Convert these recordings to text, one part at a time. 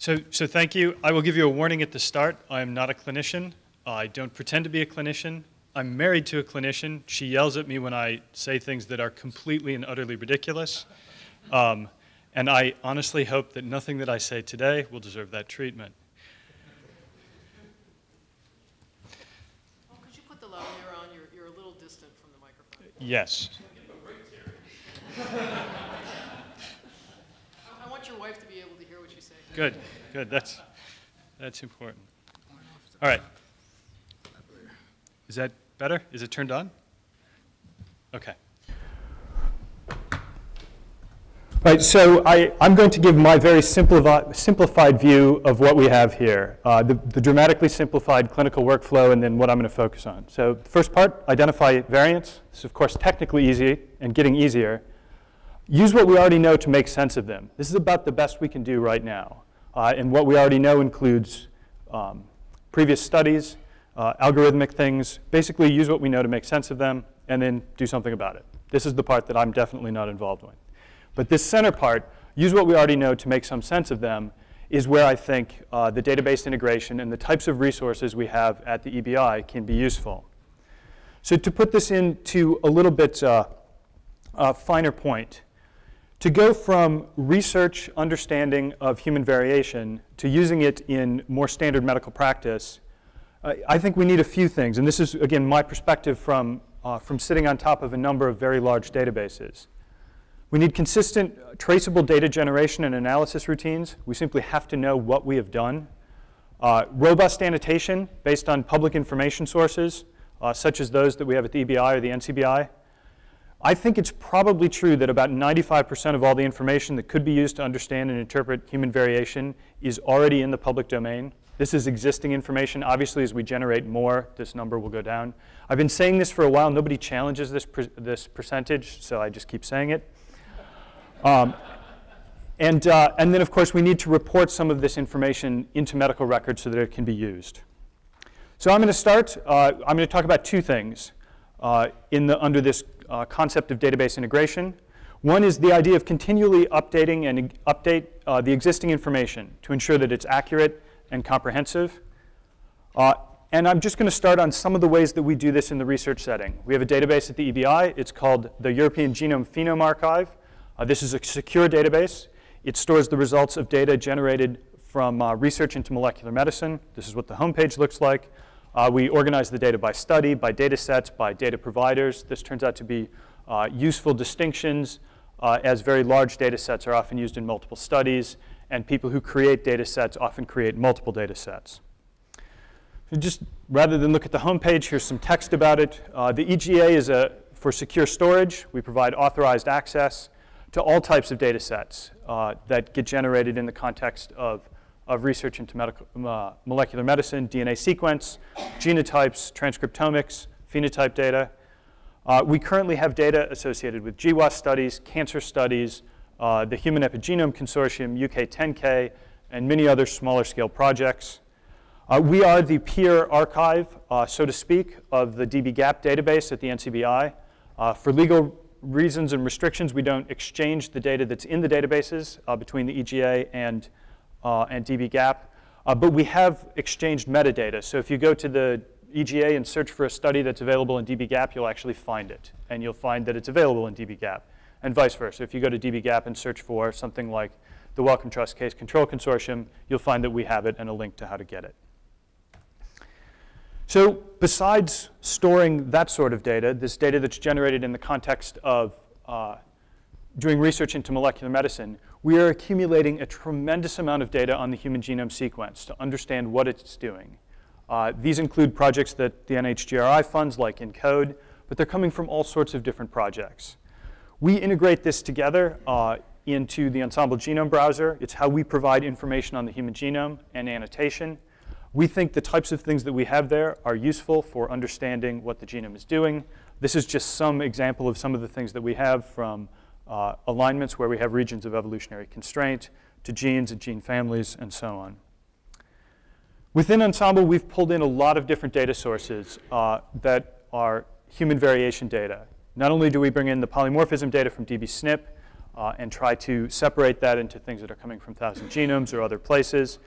So, so thank you. I will give you a warning at the start. I am not a clinician. I don't pretend to be a clinician. I'm married to a clinician. She yells at me when I say things that are completely and utterly ridiculous. Um, and I honestly hope that nothing that I say today will deserve that treatment. Oh, could you put the on? You're, you're a little distant from the microphone. Yes. I, I want your wife to be able to hear what you say. Good, good. That's, that's important. All right. Is that better? Is it turned on? Okay. Right, so I, I'm going to give my very simplified, simplified view of what we have here, uh, the, the dramatically simplified clinical workflow and then what I'm going to focus on. So first part, identify variants. This is, of course, technically easy and getting easier. Use what we already know to make sense of them. This is about the best we can do right now. Uh, and what we already know includes um, previous studies, uh, algorithmic things, basically use what we know to make sense of them and then do something about it. This is the part that I'm definitely not involved with. But this center part, use what we already know to make some sense of them, is where I think uh, the database integration and the types of resources we have at the EBI can be useful. So to put this into a little bit uh, uh, finer point, to go from research understanding of human variation to using it in more standard medical practice, uh, I think we need a few things. And this is, again, my perspective from, uh, from sitting on top of a number of very large databases. We need consistent, traceable data generation and analysis routines. We simply have to know what we have done. Uh, robust annotation based on public information sources, uh, such as those that we have at the EBI or the NCBI. I think it's probably true that about 95% of all the information that could be used to understand and interpret human variation is already in the public domain. This is existing information. Obviously, as we generate more, this number will go down. I've been saying this for a while. Nobody challenges this, per this percentage, so I just keep saying it. Um, and, uh, and then, of course, we need to report some of this information into medical records so that it can be used. So I'm going to start, uh, I'm going to talk about two things uh, in the, under this uh, concept of database integration. One is the idea of continually updating and update uh, the existing information to ensure that it's accurate and comprehensive. Uh, and I'm just going to start on some of the ways that we do this in the research setting. We have a database at the EBI. It's called the European Genome Phenome Archive. Uh, this is a secure database. It stores the results of data generated from uh, research into molecular medicine. This is what the homepage looks like. Uh, we organize the data by study, by data sets, by data providers. This turns out to be uh, useful distinctions uh, as very large data sets are often used in multiple studies, and people who create data sets often create multiple data sets. So just rather than look at the homepage, here's some text about it. Uh, the EGA is a, for secure storage. We provide authorized access to all types of data sets uh, that get generated in the context of, of research into medical, uh, molecular medicine, DNA sequence, genotypes, transcriptomics, phenotype data. Uh, we currently have data associated with GWAS studies, cancer studies, uh, the Human Epigenome Consortium, UK10K, and many other smaller scale projects. Uh, we are the peer archive, uh, so to speak, of the dbGaP database at the NCBI. for legal reasons and restrictions, we don't exchange the data that's in the databases uh, between the EGA and, uh, and dbGaP. Uh, but we have exchanged metadata. So if you go to the EGA and search for a study that's available in dbGaP, you'll actually find it. And you'll find that it's available in dbGaP, and vice versa. If you go to dbGaP and search for something like the Wellcome Trust Case Control Consortium, you'll find that we have it and a link to how to get it. So besides storing that sort of data, this data that's generated in the context of uh, doing research into molecular medicine, we are accumulating a tremendous amount of data on the human genome sequence to understand what it's doing. Uh, these include projects that the NHGRI funds like ENCODE, but they're coming from all sorts of different projects. We integrate this together uh, into the Ensembl Genome Browser. It's how we provide information on the human genome and annotation. We think the types of things that we have there are useful for understanding what the genome is doing. This is just some example of some of the things that we have from uh, alignments where we have regions of evolutionary constraint to genes and gene families and so on. Within Ensembl, we've pulled in a lot of different data sources uh, that are human variation data. Not only do we bring in the polymorphism data from dbSNP, uh, and try to separate that into things that are coming from 1,000 genomes or other places.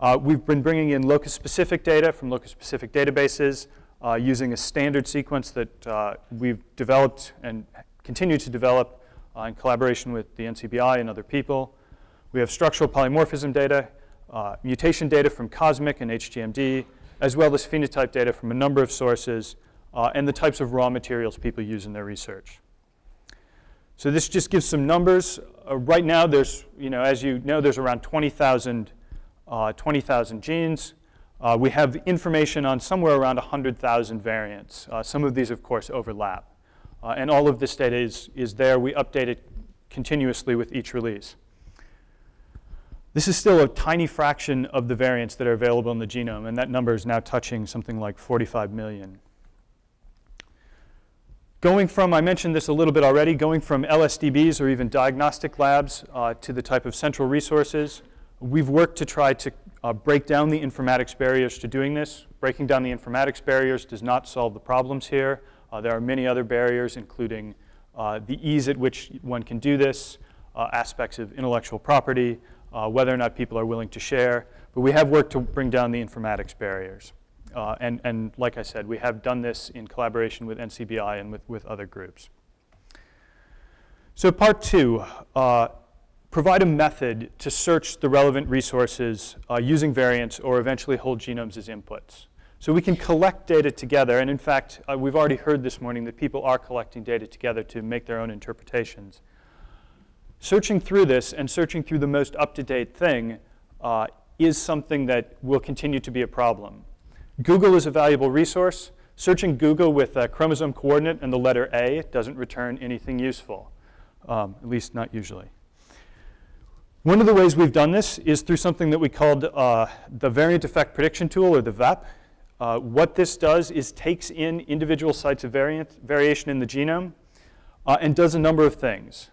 Uh, we've been bringing in locus-specific data from locus-specific databases uh, using a standard sequence that uh, we've developed and continue to develop uh, in collaboration with the NCBI and other people. We have structural polymorphism data, uh, mutation data from COSMIC and HGMD, as well as phenotype data from a number of sources, uh, and the types of raw materials people use in their research. So this just gives some numbers. Uh, right now, there's, you know, as you know, there's around 20,000 uh, 20,000 genes. Uh, we have information on somewhere around 100,000 variants. Uh, some of these, of course, overlap. Uh, and all of this data is, is there. We update it continuously with each release. This is still a tiny fraction of the variants that are available in the genome, and that number is now touching something like 45 million. Going from, I mentioned this a little bit already, going from LSDBs or even diagnostic labs uh, to the type of central resources, we've worked to try to uh, break down the informatics barriers to doing this. Breaking down the informatics barriers does not solve the problems here. Uh, there are many other barriers, including uh, the ease at which one can do this, uh, aspects of intellectual property, uh, whether or not people are willing to share. But we have worked to bring down the informatics barriers. Uh, and, and like I said, we have done this in collaboration with NCBI and with, with other groups. So part two, provide a method to search the relevant resources uh, using variants or eventually whole genomes as inputs. So we can collect data together, and in fact, uh, we've already heard this morning that people are collecting data together to make their own interpretations. Searching through this and searching through the most up-to-date thing uh, is something that will continue to be a problem. Google is a valuable resource. Searching Google with a chromosome coordinate and the letter A doesn't return anything useful, um, at least not usually. One of the ways we've done this is through something that we called uh, the variant effect prediction tool, or the VEP. Uh, what this does is takes in individual sites of variant, variation in the genome uh, and does a number of things.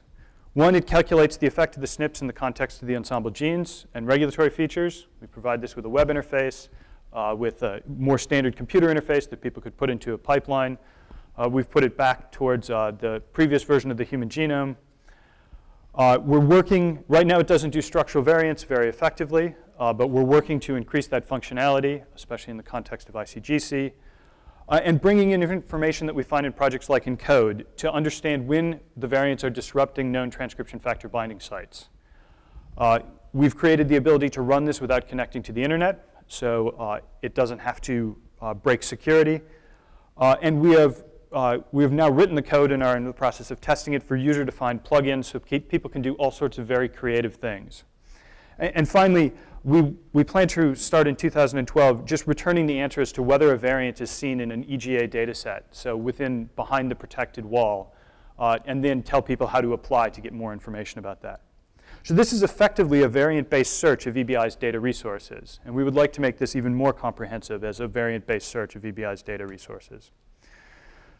One, it calculates the effect of the SNPs in the context of the Ensembl genes and regulatory features. We provide this with a web interface, uh, with a more standard computer interface that people could put into a pipeline. Uh, we've put it back towards uh, the previous version of the human genome, uh, we're working, right now it doesn't do structural variants very effectively, uh, but we're working to increase that functionality, especially in the context of ICGC, uh, and bringing in information that we find in projects like ENCODE to understand when the variants are disrupting known transcription factor binding sites. Uh, we've created the ability to run this without connecting to the internet, so uh, it doesn't have to uh, break security. and we have uh, we have now written the code and are in the process of testing it for user-defined plugins so people can do all sorts of very creative things. And, finally, we, we plan to start in 2012 just returning the answer as to whether a variant is seen in an EGA data set, so within, behind the protected wall, uh, and then tell people how to apply to get more information about that. So this is effectively a variant-based search of EBI's data resources, and we would like to make this even more comprehensive as a variant-based search of EBI's data resources.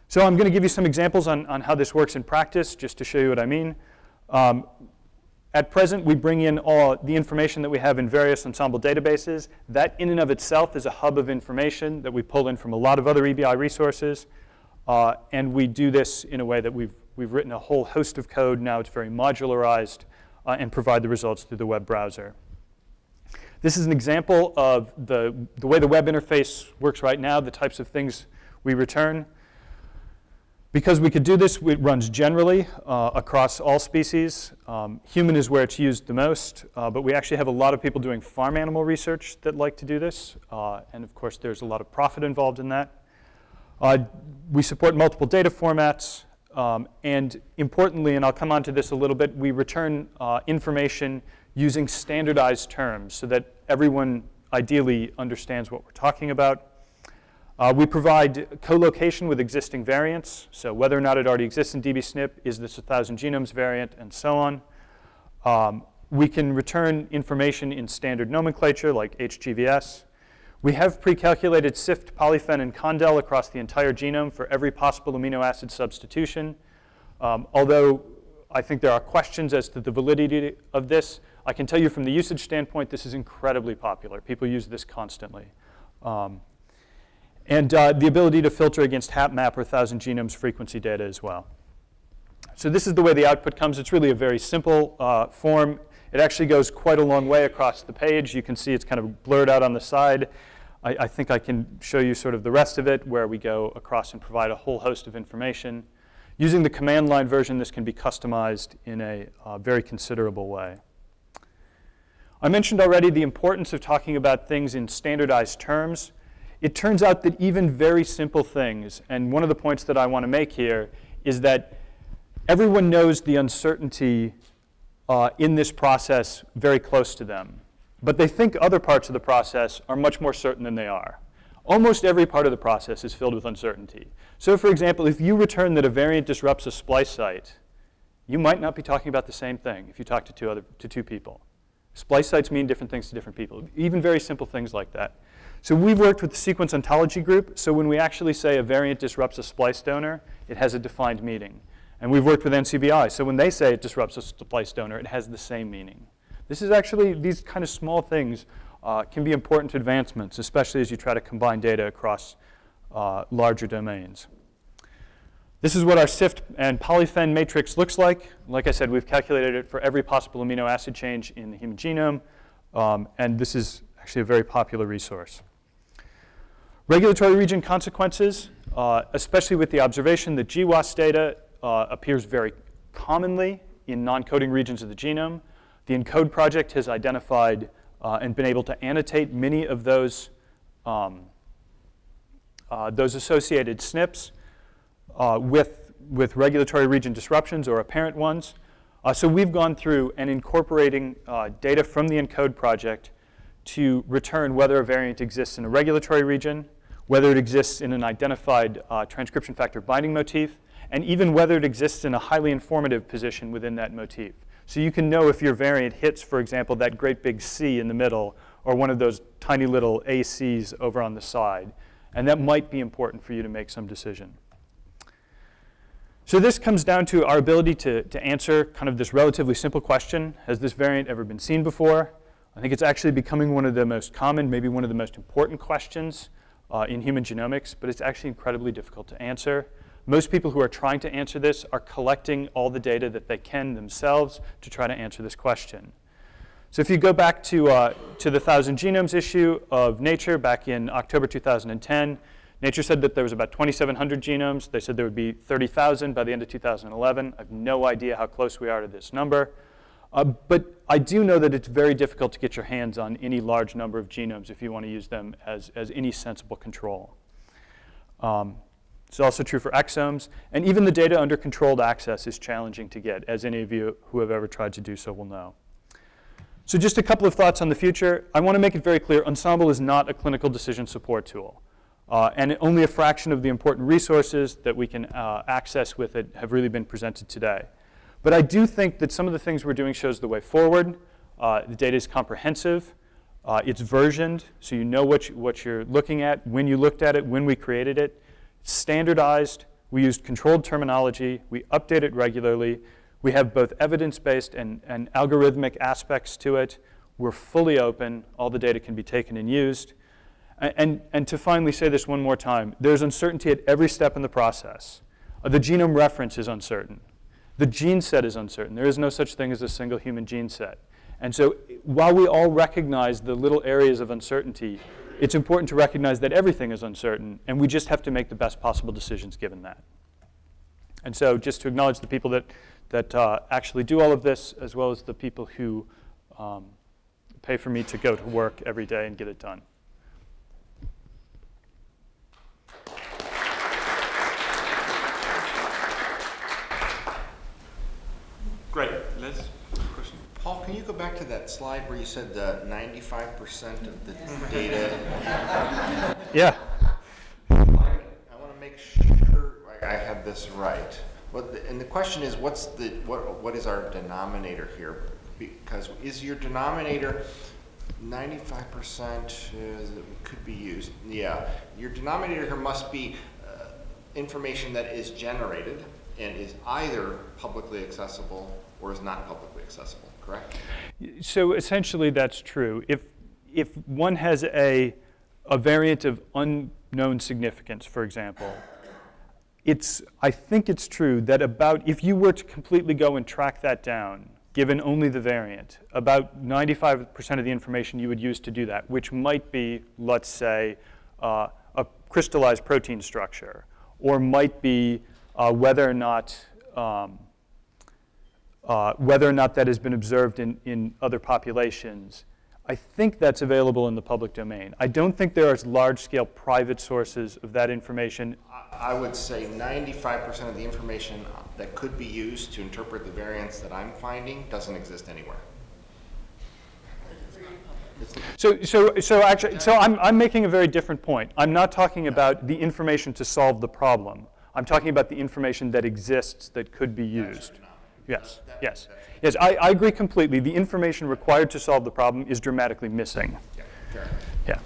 So I'm going to give you some examples on, on how this works in practice, just to show you what I mean. Um, at present, we bring in all the information that we have in various Ensembl databases. That in and of itself is a hub of information that we pull in from a lot of other EBI resources. Uh, and we do this in a way that we've, we've written a whole host of code. Now it's very modularized uh, and provide the results through the web browser. This is an example of the, the way the web interface works right now, the types of things we return. Because we could do this, it runs generally uh, across all species. Um, human is where it's used the most, uh, but we actually have a lot of people doing farm animal research that like to do this. Uh, and of course, there's a lot of profit involved in that. Uh, we support multiple data formats. Um, and importantly, and I'll come on to this a little bit, we return uh, information using standardized terms so that everyone ideally understands what we're talking about. Uh, we provide co-location with existing variants, so whether or not it already exists in dbSNP, is this a 1,000 genomes variant, and so on. Um, we can return information in standard nomenclature like HGVS. We have pre-calculated SIFT, polyphen, and condel across the entire genome for every possible amino acid substitution. Um, although I think there are questions as to the validity of this, I can tell you from the usage standpoint, this is incredibly popular. People use this constantly. Um, and uh, the ability to filter against HapMap or 1,000 genomes frequency data as well. So this is the way the output comes. It's really a very simple uh, form. It actually goes quite a long way across the page. You can see it's kind of blurred out on the side. I, I think I can show you sort of the rest of it where we go across and provide a whole host of information. Using the command line version, this can be customized in a uh, very considerable way. I mentioned already the importance of talking about things in standardized terms. It turns out that even very simple things, and one of the points that I want to make here is that everyone knows the uncertainty uh, in this process very close to them. But they think other parts of the process are much more certain than they are. Almost every part of the process is filled with uncertainty. So for example, if you return that a variant disrupts a splice site, you might not be talking about the same thing if you talk to two, other, to two people. Splice sites mean different things to different people, even very simple things like that. So we've worked with the sequence ontology group, so when we actually say a variant disrupts a splice donor, it has a defined meaning. And we've worked with NCBI, so when they say it disrupts a splice donor, it has the same meaning. This is actually, these kind of small things uh, can be important advancements, especially as you try to combine data across uh, larger domains. This is what our SIFT and polyphen matrix looks like. Like I said, we've calculated it for every possible amino acid change in the human genome, um, and this is actually a very popular resource. Regulatory region consequences, uh, especially with the observation that GWAS data uh, appears very commonly in non-coding regions of the genome. The ENCODE project has identified uh, and been able to annotate many of those, um, uh, those associated SNPs uh, with, with regulatory region disruptions or apparent ones. Uh, so we've gone through and incorporating data from the ENCODE project to return whether a variant exists in a regulatory region, whether it exists in an identified uh, transcription factor binding motif, and even whether it exists in a highly informative position within that motif. So you can know if your variant hits, for example, that great big C in the middle or one of those tiny little ACs over on the side. And that might be important for you to make some decision. So this comes down to our ability to, to answer kind of this relatively simple question. Has this variant ever been seen before? I think it's actually becoming one of the most common, maybe one of the most important questions uh, in human genomics, but it's actually incredibly difficult to answer. Most people who are trying to answer this are collecting all the data that they can themselves to try to answer this question. So if you go back to, uh, to the 1,000 Genomes issue of Nature back in October 2010, Nature said that there was about 2,700 genomes. They said there would be 30,000 by the end of 2011. I have no idea how close we are to this number. Uh, but I do know that it's very difficult to get your hands on any large number of genomes if you want to use them as, as any sensible control. Um, it's also true for exomes. And even the data under controlled access is challenging to get, as any of you who have ever tried to do so will know. So just a couple of thoughts on the future. I want to make it very clear, Ensembl is not a clinical decision support tool. Uh, and only a fraction of the important resources that we can uh, access with it have really been presented today. But I do think that some of the things we're doing shows the way forward. Uh, the data is comprehensive. Uh, it's versioned, so you know what, you, what you're looking at, when you looked at it, when we created it. It's standardized. We used controlled terminology. We update it regularly. We have both evidence-based and, and algorithmic aspects to it. We're fully open. All the data can be taken and used. And, and to finally say this one more time, there's uncertainty at every step in the process. Uh, the genome reference is uncertain. The gene set is uncertain. There is no such thing as a single human gene set. And so while we all recognize the little areas of uncertainty, it's important to recognize that everything is uncertain, and we just have to make the best possible decisions given that. And so just to acknowledge the people that, that uh, actually do all of this, as well as the people who um, pay for me to go to work every day and get it done. Great. Liz, question? Paul, can you go back to that slide where you said the ninety-five percent of the data? Yeah. I want to make sure I I have this right. What, the- and the question is, what's the, what, what is our denominator here? Because is your denominator ninety-five percent could be used? Yeah, your denominator here must be uh, information that is generated and is either publicly accessible or is not publicly accessible, correct? So essentially that's true. If, if one has a, a variant of unknown significance, for example, it's, I think it's true that about, if you were to completely go and track that down, given only the variant, about 95% of the information you would use to do that, which might be, let's say, uh, a crystallized protein structure, or might be uh, whether or not um, uh, whether or not that has been observed in, in other populations. I think that's available in the public domain. I don't think there are large-scale private sources of that information. I- I would say ninety-five percent of the information that could be used to interpret the variants that I'm finding doesn't exist anywhere. So, so, so actually, so I'm, I'm making a very different point. I'm not talking about the information to solve the problem. I'm talking about the information that exists that could be used. Yes, yes. Yes, I, I agree completely. The information required to solve the problem is dramatically missing. Yeah, fair. Yeah.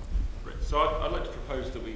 Great. So I'd, I'd like to propose that we move to the